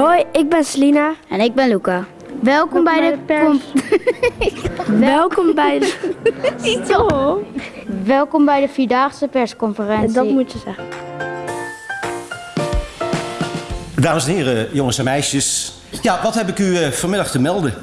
Hoi, ik ben Selina. En ik ben Luca. Welkom, bij de, pers. Welkom bij de... Welkom bij de Vierdaagse persconferentie. Dat moet je zeggen. Dames en heren, jongens en meisjes. Ja, wat heb ik u eh, vanmiddag te melden?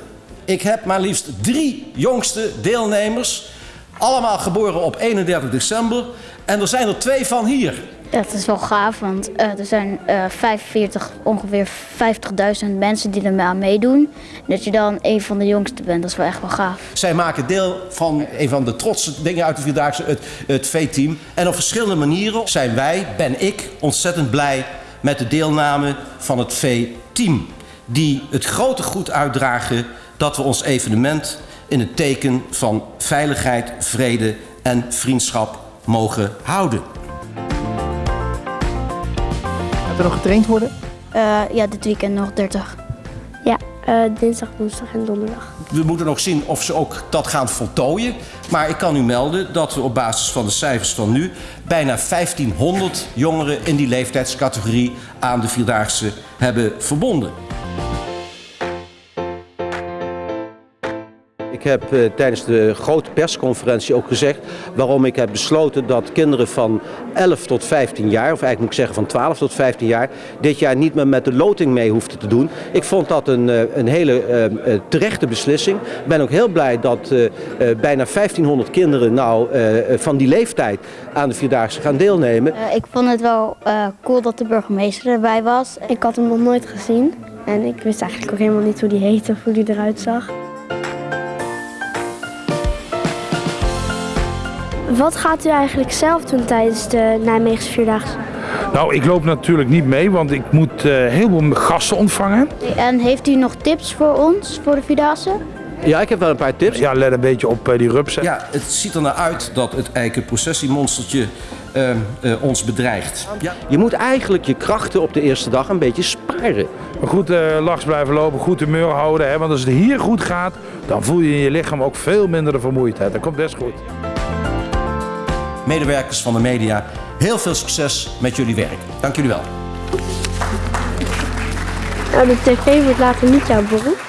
Ik heb maar liefst drie jongste deelnemers. Allemaal geboren op 31 december. En er zijn er twee van hier. Het is wel gaaf, want eh, er zijn eh 45, ongeveer 50.000 mensen die er aan meedoen. Dat je dan een van de jongsten bent, dat is wel echt wel gaaf. Zij maken deel van een van de trotse dingen uit de Vierdaagse, het, het V-team. En op verschillende manieren zijn wij, ben ik, ontzettend blij met de deelname van het V-team. Die het grote goed uitdragen dat we ons evenement in het teken van veiligheid, vrede en vriendschap mogen houden. Gaat er nog getraind worden? Eh, ja, dit weekend nog 30. Ja, eh, dinsdag, woensdag en donderdag. We moeten nog zien of ze ook dat gaan voltooien. Maar ik kan u melden dat we op basis van de cijfers van nu... bijna 1500 jongeren in die leeftijdscategorie aan de Vierdaagse hebben verbonden. Heb eh, tijdens de grote persconferentie ook gezegd waarom ik heb besloten dat kinderen van 11 tot 15 jaar, of eigenlijk moet ik zeggen van 12 tot 15 jaar, dit jaar niet meer met de loting mee hoefden te doen. Ik vond dat een, eh, een hele eh, terechte beslissing. Ik ben ook heel blij dat bijna 1500 kinderen nou van die leeftijd aan de Vierdaagse gaan deelnemen. Ik vond het wel cool dat de burgemeester erbij was. Ik had hem nog nooit gezien. En ik wist eigenlijk ook helemaal niet hoe die heette of hoe die eruit zag. Wat gaat u eigenlijk zelf doen tijdens de Nijmeegse Vierdaagse? Nou, ik loop natuurlijk niet mee, want ik moet eh, heel veel gasten ontvangen. En heeft u nog tips voor ons, voor de Vierdaagse? Ja, ik heb wel een paar tips. Ja, let een beetje op eh, die rupsen. Ja, het ziet er naar uit dat het eikenprocessiemonstertje uh, uh, ons bedreigt. Ja. Je moet eigenlijk je krachten op de eerste dag een beetje sparen. Maar goed uh, lachs blijven lopen, goed humeur houden. Hè? Want als het hier goed gaat, dan voel je in je lichaam ook veel minder de vermoeidheid. Dat komt best goed. Medewerkers van de media, heel veel succes met jullie werk. Dank jullie wel. De tv wordt later niet jouw beroep.